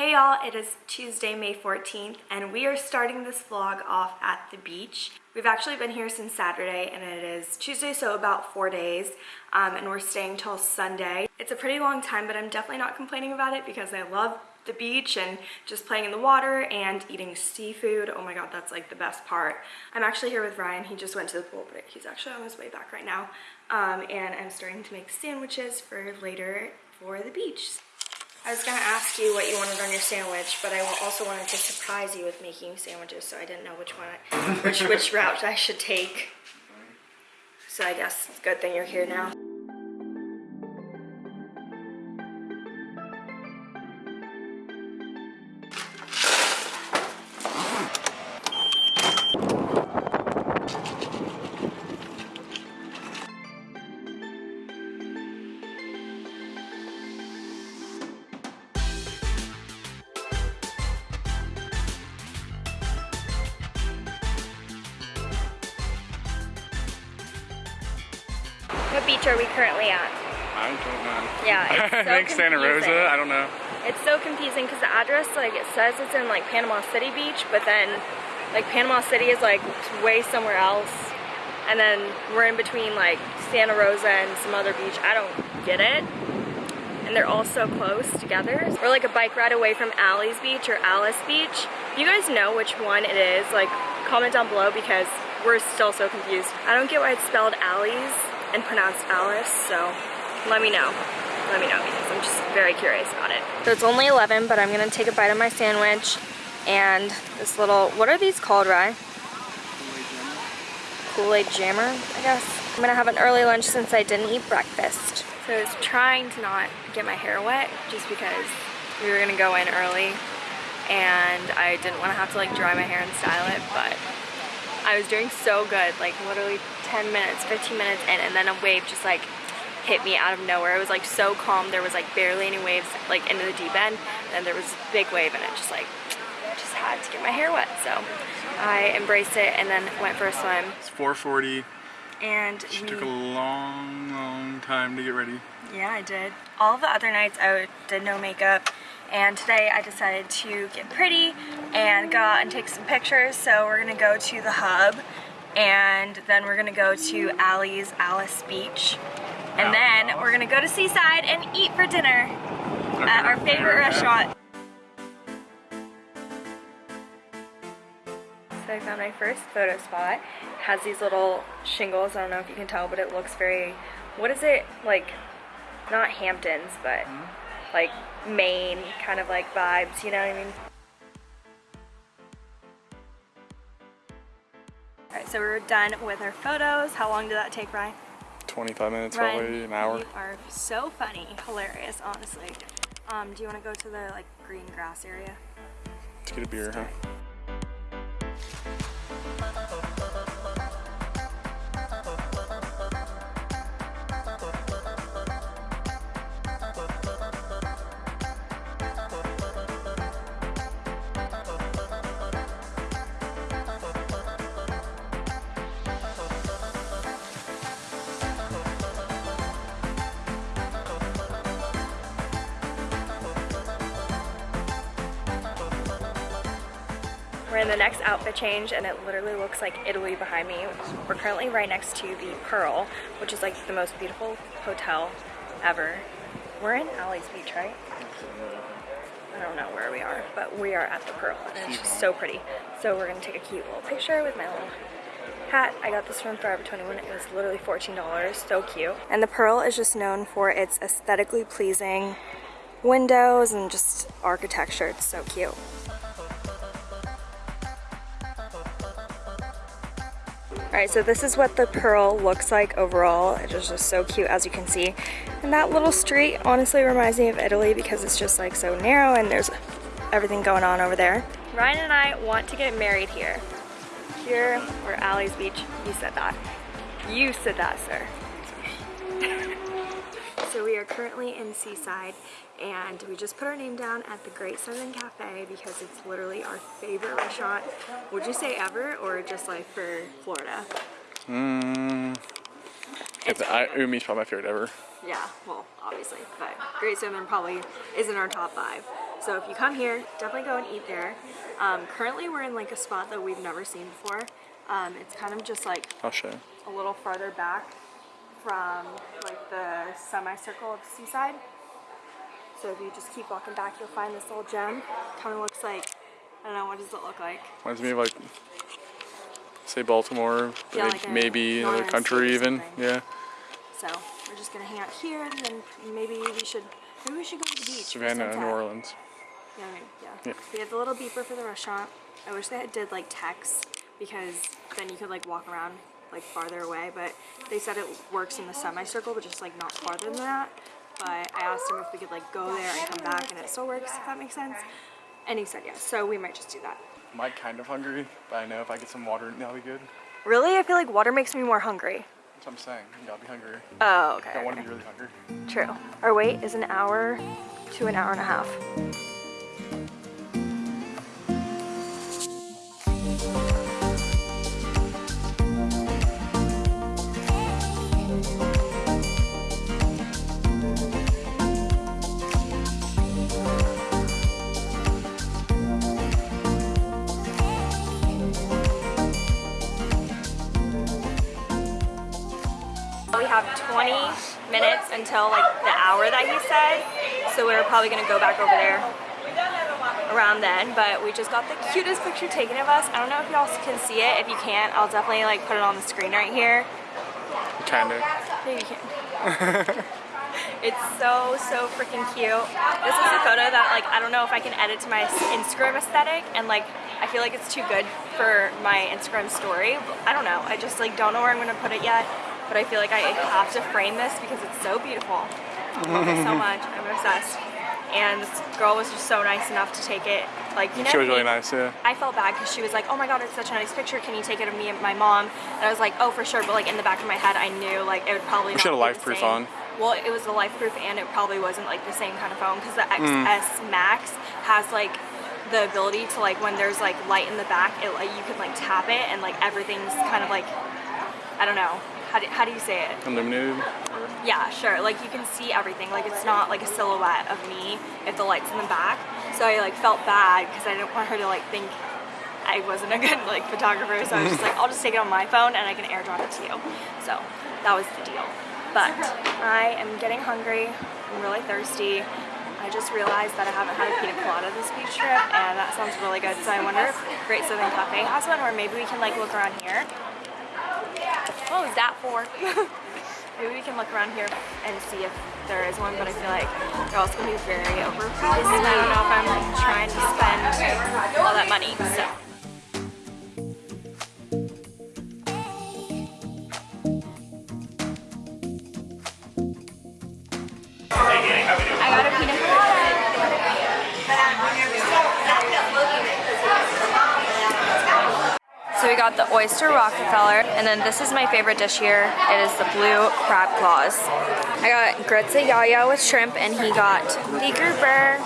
Hey y'all, it is Tuesday, May 14th, and we are starting this vlog off at the beach. We've actually been here since Saturday, and it is Tuesday, so about four days, um, and we're staying till Sunday. It's a pretty long time, but I'm definitely not complaining about it because I love the beach and just playing in the water and eating seafood. Oh my god, that's like the best part. I'm actually here with Ryan. He just went to the pool, but he's actually on his way back right now. Um, and I'm starting to make sandwiches for later for the beach. I was gonna ask you what you wanted on your sandwich, but I also wanted to surprise you with making sandwiches, so I didn't know which one, I, which which route I should take. So I guess it's a good thing you're here now. What beach are we currently at? I don't know. Yeah, it's I so think Santa. Rosa. I don't know. It's so confusing because the address, like, it says it's in, like, Panama City Beach, but then, like, Panama City is, like, way somewhere else. And then we're in between, like, Santa Rosa and some other beach. I don't get it. And they're all so close together. We're, like, a bike ride away from Alys Beach or Alys Beach. If you guys know which one it is, like, comment down below because we're still so confused. I don't get why it's spelled Alice and pronounced Alice, so let me know. Let me know because I'm just very curious about it. So it's only 11, but I'm gonna take a bite of my sandwich and this little, what are these called, Rye? Kool-Aid jammer, I guess. I'm gonna have an early lunch since I didn't eat breakfast. So I was trying to not get my hair wet just because we were gonna go in early and I didn't wanna have to like dry my hair and style it, but I was doing so good, like literally 10 minutes, 15 minutes in, and then a wave just like hit me out of nowhere. It was like so calm. There was like barely any waves like into the deep end. And there was a big wave and it just like, just had to get my hair wet. So I embraced it and then went for a swim. It's 4:40. And She we, took a long, long time to get ready. yeah, I did. All the other nights I did no makeup. And today I decided to get pretty and go out and take some pictures. So we're gonna go to the hub and then we're gonna go to Allie's Alys Beach. And then we're gonna go to Seaside and eat for dinner at our favorite restaurant. So I found my first photo spot. It has these little shingles, I don't know if you can tell, but it looks very, what is it, like, not Hamptons, but hmm? like Maine kind of like vibes, you know what I mean? Alright, so we're done with our photos. How long did that take, Ryan? 25 minutes, Ryan, probably an hour. You are so funny, hilarious, honestly. Um, do you want to go to the like green grass area? Let's get a beer, huh? We're in the next outfit change and it literally looks like Italy behind me. We're currently right next to the Pearl, which is like the most beautiful hotel ever. We're in Ali's Beach, right? I don't know where we are, but we are at the Pearl and it's just so pretty. So we're gonna take a cute little picture with my little hat. I got this from Forever 21. It was literally $14, so cute. And the Pearl is just known for its aesthetically pleasing windows and just architecture. It's so cute. So this is what the Pearl looks like overall. It is just so cute as you can see. And that little street honestly reminds me of Italy because it's just like so narrow and there's everything going on over there. Ryan and I want to get married here. Here, or Alley's Beach. You said that. You said that, sir. Are currently in Seaside and we just put our name down at the Great Southern Cafe because it's literally our favorite restaurant. Would you say ever or just like for Florida? Mm, It's I, Umi's probably my favorite ever. Yeah, well, obviously, but Great Southern probably isn't our top five. So if you come here, definitely go and eat there. Um, currently we're in like a spot that we've never seen before. Um, it's kind of just like I'll show a little farther back from like the semicircle of the seaside. So if you just keep walking back, you'll find this little gem. Kind of looks like, I don't know, what does it look like? Reminds me of like, say Baltimore, Yeah, like maybe another country even. Yeah. So we're just gonna hang out here, and then maybe we should, maybe we should go to the beach. Savannah. New Orleans. Yeah, maybe, yeah. Yeah. We have the little beeper for the restaurant. I wish they had did like text because then you could like walk around like farther away. But they said it works in the semicircle, but just like not farther than that. But I asked him if we could like go there and come back, and it still works. If that makes sense. And he said yes. So we might just do that. Am I'm kind of hungry, but I know if I get some water, that'll be good. Really, I feel like water makes me more hungry. That's what I'm saying. You gotta be hungry. Oh, okay. I want to be really hungry. True. Our wait is an hour to an hour and a half. Have 20 minutes until like the hour that he said, so we're probably gonna go back over there around then. But we just got the cutest picture taken of us. I don't know if y'all can see it. If you can't, I'll definitely like put it on the screen right here. Kinda. Maybe you can. it's so so freaking cute. This is a photo that like I don't know if I can edit to my Instagram aesthetic and like I feel like it's too good for my Instagram story. I don't know. I just like don't know where I'm gonna put it yet. But I feel like I have to frame this because it's so beautiful. I love it so much. I'm obsessed. And this girl was just so nice enough to take it. Like you know, She was really nice, yeah. I felt bad because she was like, "Oh my god, it's such a nice picture. Can you take it of me and my mom?" And I was like, "Oh, for sure." But like in the back of my head, I knew like it would probably. We should not have be LifeProof on. Well, it was a LifeProof, and it probably wasn't like the same kind of phone because the Mm. XS Max has like the ability to like when there's like light in the back, it like you can like tap it and like everything's kind of like I don't know how do, how do you say it? Illuminated. Yeah, sure. Like you can see everything. Like it's not like a silhouette of me if the light's in the back. So I like felt bad because I didn't want her to like think I wasn't a good like photographer. So I was just like, I'll just take it on my phone and I can airdrop it to you. So that was the deal. But I am getting hungry. I'm really thirsty. I just realized that I haven't had a pina colada this beach trip and that sounds really good. So I wonder if Great Southern Cafe has one or maybe we can like look around here. What was that for? Maybe we can look around here and see if there is one, but I feel like they're also gonna be very overpriced. I don't know if I'm like trying to spend all that money. So. We got the oyster Rockefeller, and then this is my favorite dish here. It is the blue crab claws. I got grits Yaya with shrimp, and he got the grouper.